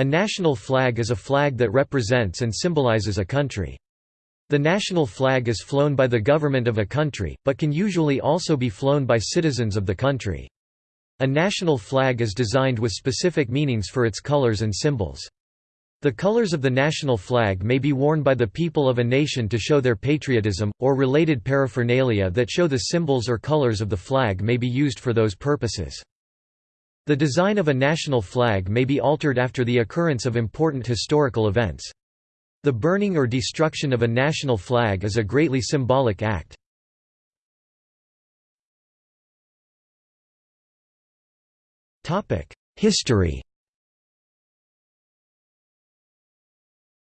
A national flag is a flag that represents and symbolizes a country. The national flag is flown by the government of a country, but can usually also be flown by citizens of the country. A national flag is designed with specific meanings for its colors and symbols. The colors of the national flag may be worn by the people of a nation to show their patriotism, or related paraphernalia that show the symbols or colors of the flag may be used for those purposes. The design of a national flag may be altered after the occurrence of important historical events. The burning or destruction of a national flag is a greatly symbolic act. History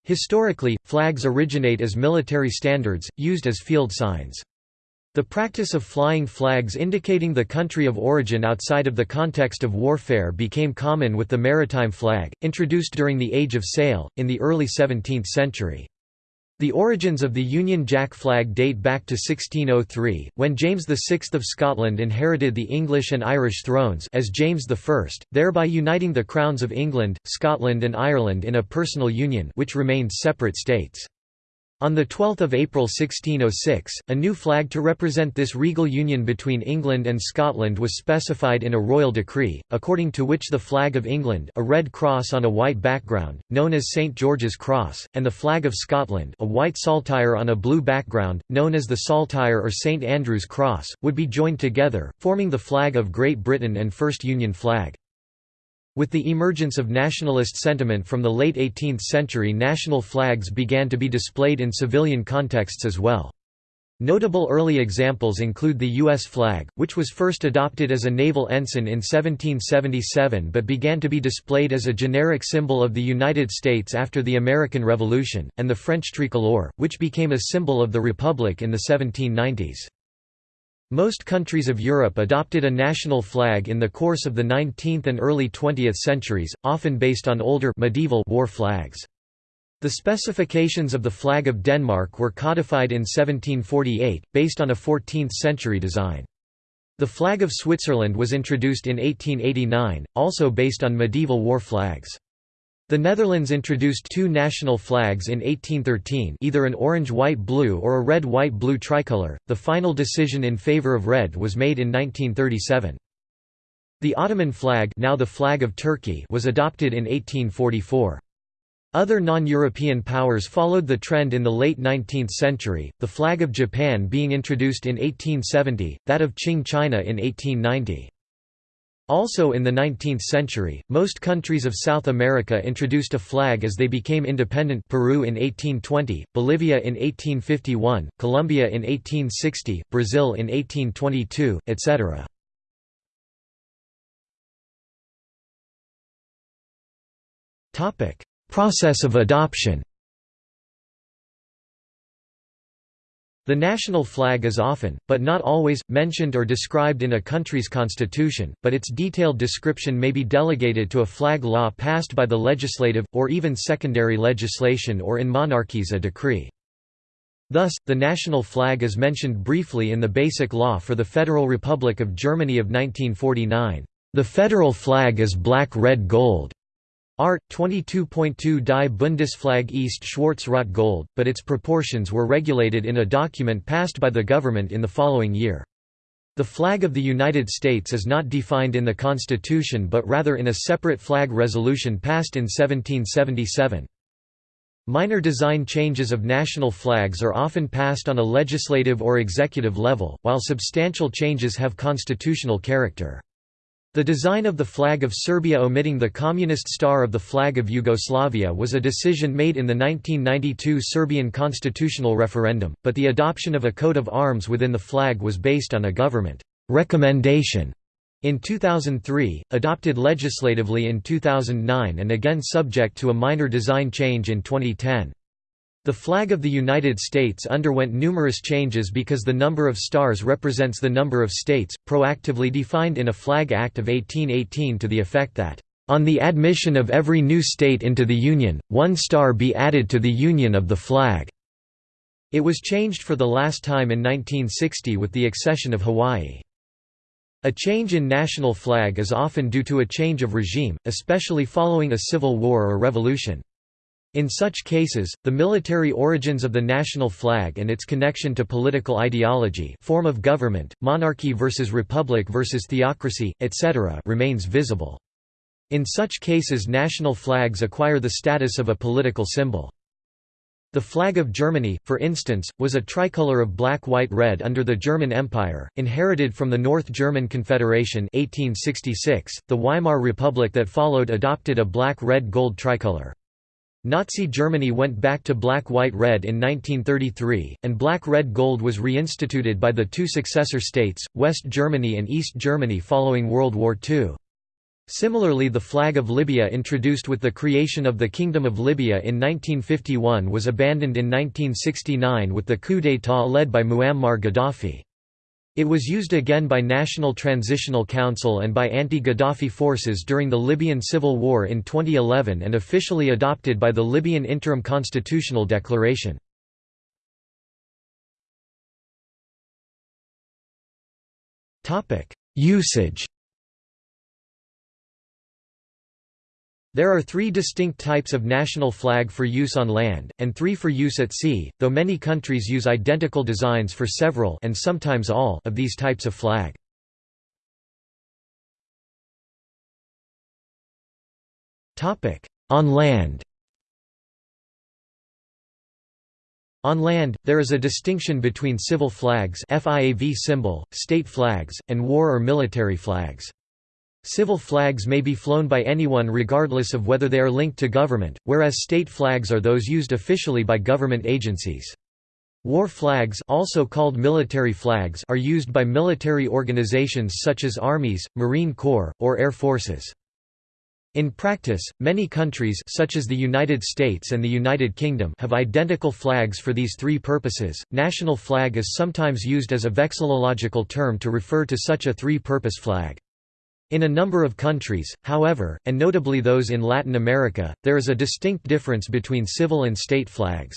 Historically, flags originate as military standards, used as field signs. The practice of flying flags indicating the country of origin outside of the context of warfare became common with the maritime flag, introduced during the Age of Sail, in the early 17th century. The origins of the Union Jack flag date back to 1603, when James VI of Scotland inherited the English and Irish thrones as James I, thereby uniting the crowns of England, Scotland and Ireland in a personal union which remained separate states. On 12 April 1606, a new flag to represent this regal union between England and Scotland was specified in a royal decree, according to which the flag of England a red cross on a white background, known as St George's Cross, and the flag of Scotland a white saltire on a blue background, known as the saltire or St Andrew's Cross, would be joined together, forming the flag of Great Britain and First Union flag. With the emergence of nationalist sentiment from the late 18th century national flags began to be displayed in civilian contexts as well. Notable early examples include the U.S. flag, which was first adopted as a naval ensign in 1777 but began to be displayed as a generic symbol of the United States after the American Revolution, and the French tricolore, which became a symbol of the Republic in the 1790s. Most countries of Europe adopted a national flag in the course of the 19th and early 20th centuries, often based on older medieval war flags. The specifications of the flag of Denmark were codified in 1748, based on a 14th-century design. The flag of Switzerland was introduced in 1889, also based on medieval war flags. The Netherlands introduced two national flags in 1813 either an orange-white-blue or a red-white-blue tricolor, the final decision in favor of red was made in 1937. The Ottoman flag, now the flag of Turkey was adopted in 1844. Other non-European powers followed the trend in the late 19th century, the flag of Japan being introduced in 1870, that of Qing China in 1890. Also in the 19th century, most countries of South America introduced a flag as they became independent Peru in 1820, Bolivia in 1851, Colombia in 1860, Brazil in 1822, etc. Process of adoption The national flag is often, but not always, mentioned or described in a country's constitution, but its detailed description may be delegated to a flag law passed by the legislative, or even secondary legislation or in monarchies a decree. Thus, the national flag is mentioned briefly in the Basic Law for the Federal Republic of Germany of 1949. The federal flag is black-red-gold. Art. 22.2 Die Bundesflagge East Schwarz-Rot Gold, but its proportions were regulated in a document passed by the government in the following year. The flag of the United States is not defined in the Constitution but rather in a separate flag resolution passed in 1777. Minor design changes of national flags are often passed on a legislative or executive level, while substantial changes have constitutional character. The design of the flag of Serbia omitting the communist star of the flag of Yugoslavia was a decision made in the 1992 Serbian constitutional referendum, but the adoption of a coat of arms within the flag was based on a government recommendation in 2003, adopted legislatively in 2009 and again subject to a minor design change in 2010. The flag of the United States underwent numerous changes because the number of stars represents the number of states, proactively defined in a Flag Act of 1818 to the effect that, "...on the admission of every new state into the Union, one star be added to the Union of the flag." It was changed for the last time in 1960 with the accession of Hawaii. A change in national flag is often due to a change of regime, especially following a civil war or revolution. In such cases, the military origins of the national flag and its connection to political ideology form of government, monarchy versus republic versus theocracy, etc. remains visible. In such cases national flags acquire the status of a political symbol. The flag of Germany, for instance, was a tricolour of black-white-red under the German Empire, inherited from the North German Confederation 1866. .The Weimar Republic that followed adopted a black-red-gold tricolour. Nazi Germany went back to black-white-red in 1933, and black-red-gold was reinstituted by the two successor states, West Germany and East Germany following World War II. Similarly the flag of Libya introduced with the creation of the Kingdom of Libya in 1951 was abandoned in 1969 with the coup d'état led by Muammar Gaddafi. It was used again by National Transitional Council and by anti-Gaddafi forces during the Libyan civil war in 2011 and officially adopted by the Libyan Interim Constitutional Declaration. Usage There are three distinct types of national flag for use on land, and three for use at sea, though many countries use identical designs for several and sometimes all of these types of flag. On land On land, there is a distinction between civil flags FIAV symbol, state flags, and war or military flags. Civil flags may be flown by anyone regardless of whether they are linked to government, whereas state flags are those used officially by government agencies. War flags also called military flags are used by military organizations such as armies, Marine Corps, or air forces. In practice, many countries such as the United States and the United Kingdom have identical flags for these three purposes. National flag is sometimes used as a vexillological term to refer to such a three-purpose flag. In a number of countries, however, and notably those in Latin America, there is a distinct difference between civil and state flags.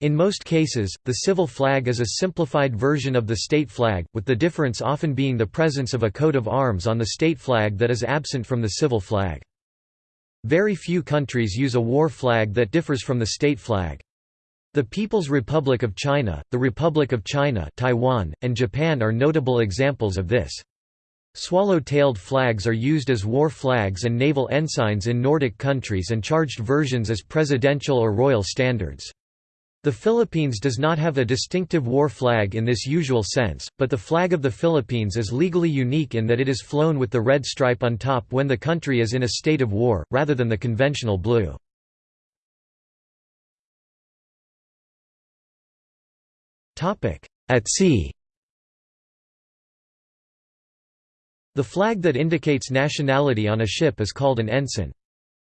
In most cases, the civil flag is a simplified version of the state flag, with the difference often being the presence of a coat of arms on the state flag that is absent from the civil flag. Very few countries use a war flag that differs from the state flag. The People's Republic of China, the Republic of China Taiwan, and Japan are notable examples of this. Swallow-tailed flags are used as war flags and naval ensigns in Nordic countries and charged versions as presidential or royal standards. The Philippines does not have a distinctive war flag in this usual sense, but the flag of the Philippines is legally unique in that it is flown with the red stripe on top when the country is in a state of war, rather than the conventional blue. At sea The flag that indicates nationality on a ship is called an ensign.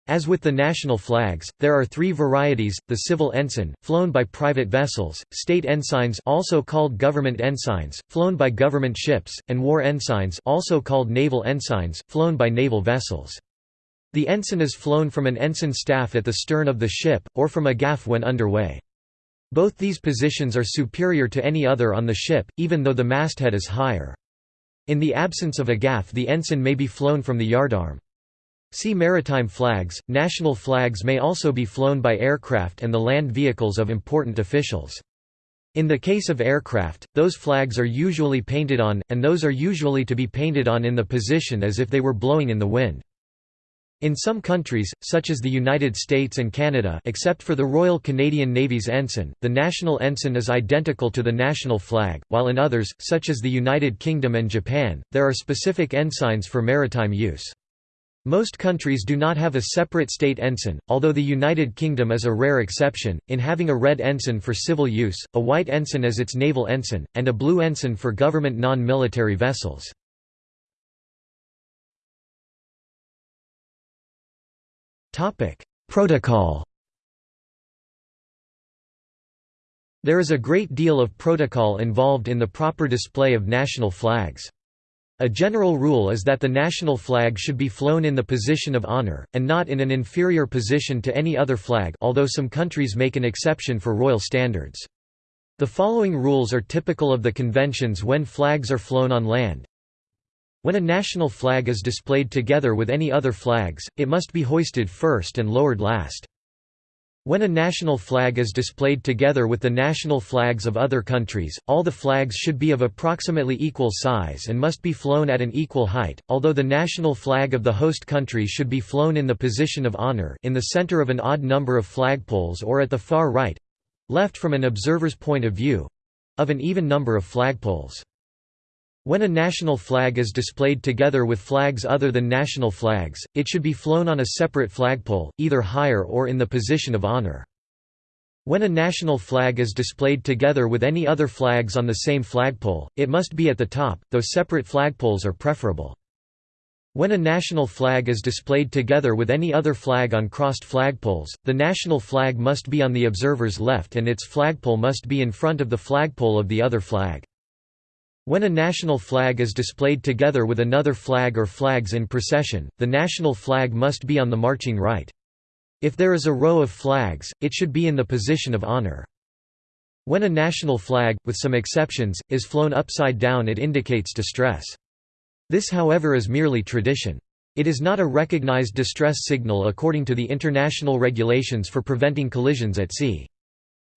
As with the national flags, there are three varieties, the civil ensign, flown by private vessels, state ensigns also called government ensigns, flown by government ships, and war ensigns also called naval ensigns, flown by naval vessels. The ensign is flown from an ensign staff at the stern of the ship, or from a gaff when underway. Both these positions are superior to any other on the ship, even though the masthead is higher. In the absence of a gaff the ensign may be flown from the yardarm. See maritime flags. National flags may also be flown by aircraft and the land vehicles of important officials. In the case of aircraft, those flags are usually painted on, and those are usually to be painted on in the position as if they were blowing in the wind. In some countries, such as the United States and Canada except for the Royal Canadian Navy's ensign, the national ensign is identical to the national flag, while in others, such as the United Kingdom and Japan, there are specific ensigns for maritime use. Most countries do not have a separate state ensign, although the United Kingdom is a rare exception, in having a red ensign for civil use, a white ensign as its naval ensign, and a blue ensign for government non-military vessels. Protocol There is a great deal of protocol involved in the proper display of national flags. A general rule is that the national flag should be flown in the position of honor, and not in an inferior position to any other flag although some countries make an exception for royal standards. The following rules are typical of the conventions when flags are flown on land. When a national flag is displayed together with any other flags, it must be hoisted first and lowered last. When a national flag is displayed together with the national flags of other countries, all the flags should be of approximately equal size and must be flown at an equal height, although the national flag of the host country should be flown in the position of honor in the center of an odd number of flagpoles or at the far right—left from an observer's point of view—of an even number of flagpoles. When a national flag is displayed together with flags other than national flags, it should be flown on a separate flagpole, either higher or in the position of honor. When a national flag is displayed together with any other flags on the same flagpole, it must be at the top, though separate flagpoles are preferable. When a national flag is displayed together with any other flag on crossed flagpoles, the national flag must be on the observer's left and its flagpole must be in front of the flagpole of the other flag. When a national flag is displayed together with another flag or flags in procession, the national flag must be on the marching right. If there is a row of flags, it should be in the position of honor. When a national flag, with some exceptions, is flown upside down it indicates distress. This however is merely tradition. It is not a recognized distress signal according to the international regulations for preventing collisions at sea.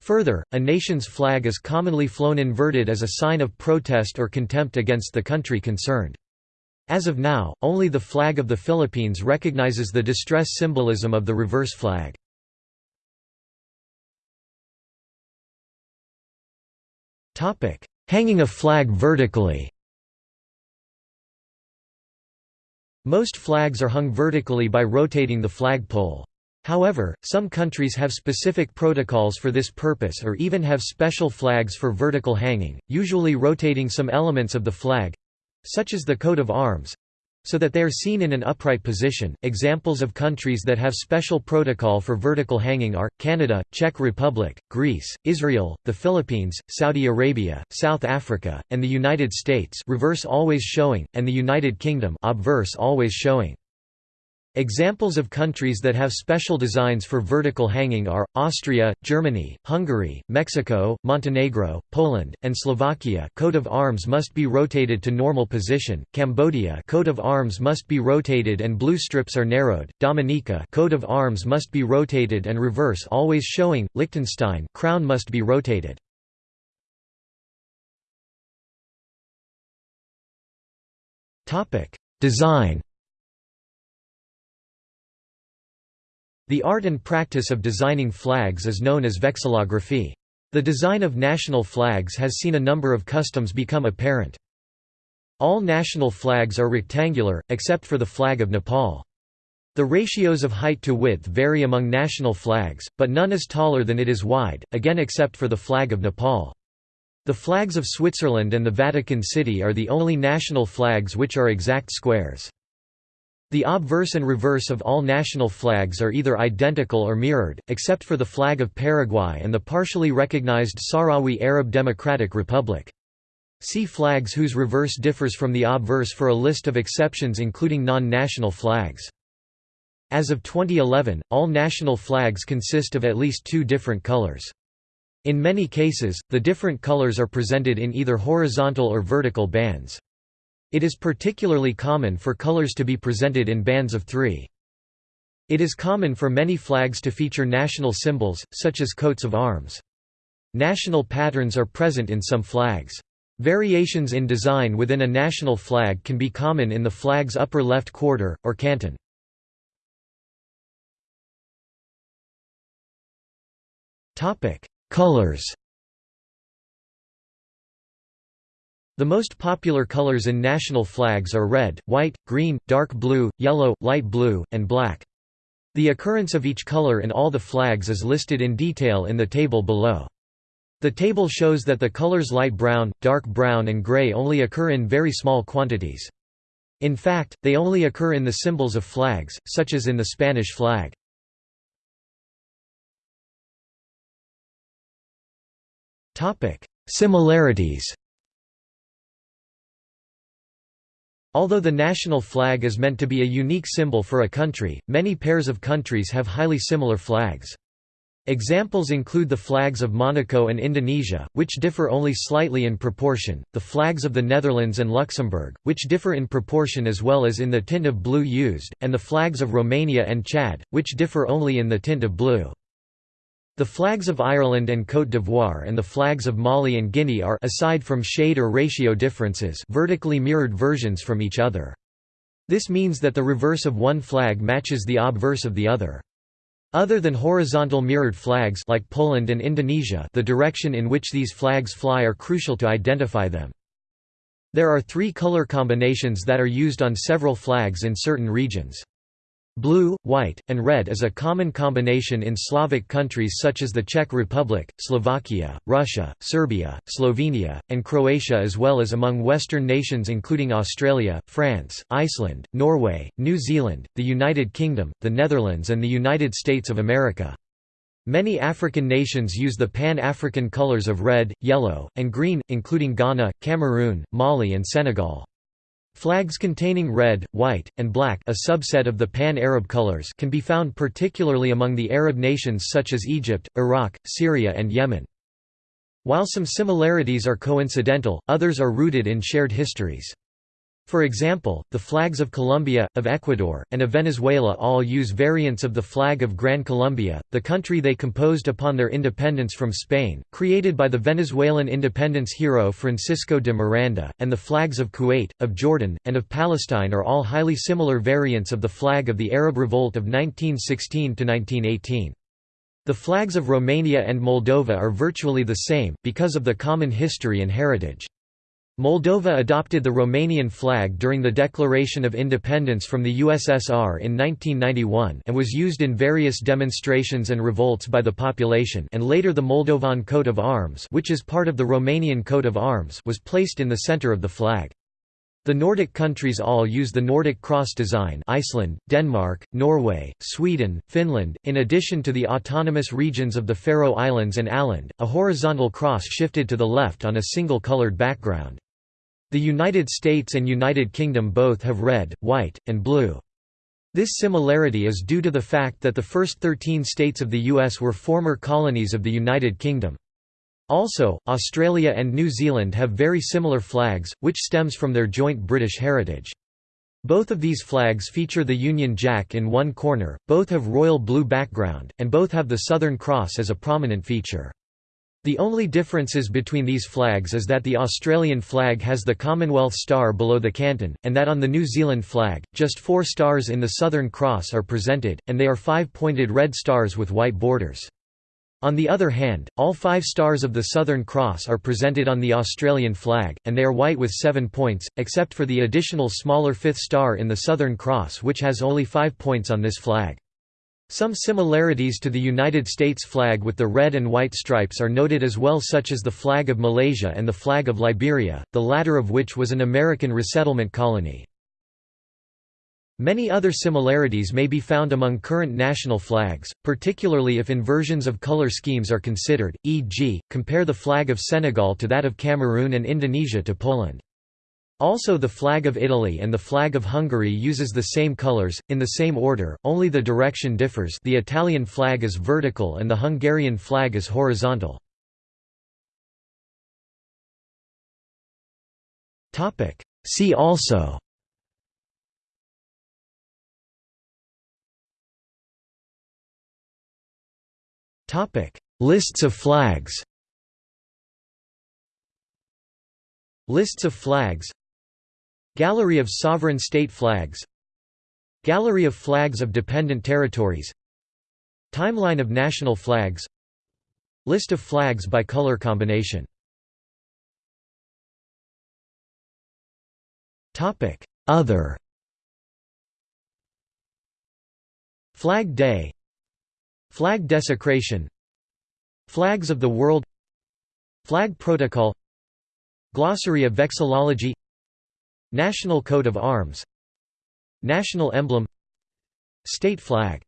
Further, a nation's flag is commonly flown inverted as a sign of protest or contempt against the country concerned. As of now, only the flag of the Philippines recognizes the distress symbolism of the reverse flag. Hanging a flag vertically Most flags are hung vertically by rotating the flag pole. However, some countries have specific protocols for this purpose or even have special flags for vertical hanging, usually rotating some elements of the flag—such as the coat of arms, so that they are seen in an upright position. Examples of countries that have special protocol for vertical hanging are Canada, Czech Republic, Greece, Israel, the Philippines, Saudi Arabia, South Africa, and the United States, reverse always showing, and the United Kingdom, obverse always showing. Examples of countries that have special designs for vertical hanging are, Austria, Germany, Hungary, Mexico, Montenegro, Poland, and Slovakia. Coat of arms must be rotated to normal position, Cambodia coat of arms must be rotated and blue strips are narrowed, Dominica coat of arms must be rotated and reverse always showing, Liechtenstein crown must be rotated. Design The art and practice of designing flags is known as vexillography. The design of national flags has seen a number of customs become apparent. All national flags are rectangular, except for the flag of Nepal. The ratios of height to width vary among national flags, but none is taller than it is wide, again except for the flag of Nepal. The flags of Switzerland and the Vatican City are the only national flags which are exact squares. The obverse and reverse of all national flags are either identical or mirrored, except for the flag of Paraguay and the partially recognized Sahrawi Arab Democratic Republic. See flags whose reverse differs from the obverse for a list of exceptions including non-national flags. As of 2011, all national flags consist of at least two different colors. In many cases, the different colors are presented in either horizontal or vertical bands. It is particularly common for colors to be presented in bands of three. It is common for many flags to feature national symbols, such as coats of arms. National patterns are present in some flags. Variations in design within a national flag can be common in the flag's upper left quarter, or canton. Colors The most popular colors in national flags are red, white, green, dark blue, yellow, light blue, and black. The occurrence of each color in all the flags is listed in detail in the table below. The table shows that the colors light brown, dark brown and gray only occur in very small quantities. In fact, they only occur in the symbols of flags, such as in the Spanish flag. Similarities Although the national flag is meant to be a unique symbol for a country, many pairs of countries have highly similar flags. Examples include the flags of Monaco and Indonesia, which differ only slightly in proportion, the flags of the Netherlands and Luxembourg, which differ in proportion as well as in the tint of blue used, and the flags of Romania and Chad, which differ only in the tint of blue. The flags of Ireland and Côte d'Ivoire and the flags of Mali and Guinea are aside from shade or ratio differences vertically mirrored versions from each other. This means that the reverse of one flag matches the obverse of the other. Other than horizontal mirrored flags like Poland and Indonesia the direction in which these flags fly are crucial to identify them. There are three color combinations that are used on several flags in certain regions. Blue, white, and red is a common combination in Slavic countries such as the Czech Republic, Slovakia, Russia, Serbia, Slovenia, and Croatia as well as among Western nations including Australia, France, Iceland, Norway, New Zealand, the United Kingdom, the Netherlands and the United States of America. Many African nations use the Pan-African colors of red, yellow, and green, including Ghana, Cameroon, Mali and Senegal. Flags containing red, white, and black a subset of the pan-Arab colors can be found particularly among the Arab nations such as Egypt, Iraq, Syria and Yemen. While some similarities are coincidental, others are rooted in shared histories. For example, the flags of Colombia, of Ecuador, and of Venezuela all use variants of the flag of Gran Colombia, the country they composed upon their independence from Spain, created by the Venezuelan independence hero Francisco de Miranda, and the flags of Kuwait, of Jordan, and of Palestine are all highly similar variants of the flag of the Arab Revolt of 1916–1918. The flags of Romania and Moldova are virtually the same, because of the common history and heritage. Moldova adopted the Romanian flag during the Declaration of Independence from the USSR in 1991 and was used in various demonstrations and revolts by the population and later the Moldovan coat of arms which is part of the Romanian coat of arms was placed in the center of the flag. The Nordic countries all use the Nordic cross design Iceland, Denmark, Norway, Sweden, Finland, in addition to the autonomous regions of the Faroe Islands and Åland, a horizontal cross shifted to the left on a single colored background. The United States and United Kingdom both have red, white, and blue. This similarity is due to the fact that the first 13 states of the US were former colonies of the United Kingdom. Also, Australia and New Zealand have very similar flags, which stems from their joint British heritage. Both of these flags feature the Union Jack in one corner, both have royal blue background, and both have the Southern Cross as a prominent feature. The only differences between these flags is that the Australian flag has the Commonwealth star below the canton, and that on the New Zealand flag, just four stars in the Southern Cross are presented, and they are five-pointed red stars with white borders. On the other hand, all five stars of the Southern Cross are presented on the Australian flag, and they are white with seven points, except for the additional smaller fifth star in the Southern Cross which has only five points on this flag. Some similarities to the United States flag with the red and white stripes are noted as well such as the flag of Malaysia and the flag of Liberia, the latter of which was an American resettlement colony. Many other similarities may be found among current national flags, particularly if inversions of color schemes are considered, e.g., compare the flag of Senegal to that of Cameroon and Indonesia to Poland. Also the flag of Italy and the flag of Hungary uses the same colors, in the same order, only the direction differs. The Italian flag is vertical and the Hungarian flag is horizontal. See also Lists of flags Lists of flags Gallery of sovereign state flags Gallery of flags of dependent territories Timeline of national flags List of flags by color combination. Other. Flag Day. Flag desecration. Flags of the World. Flag Protocol. Glossary of Vexillology National coat of arms National emblem State flag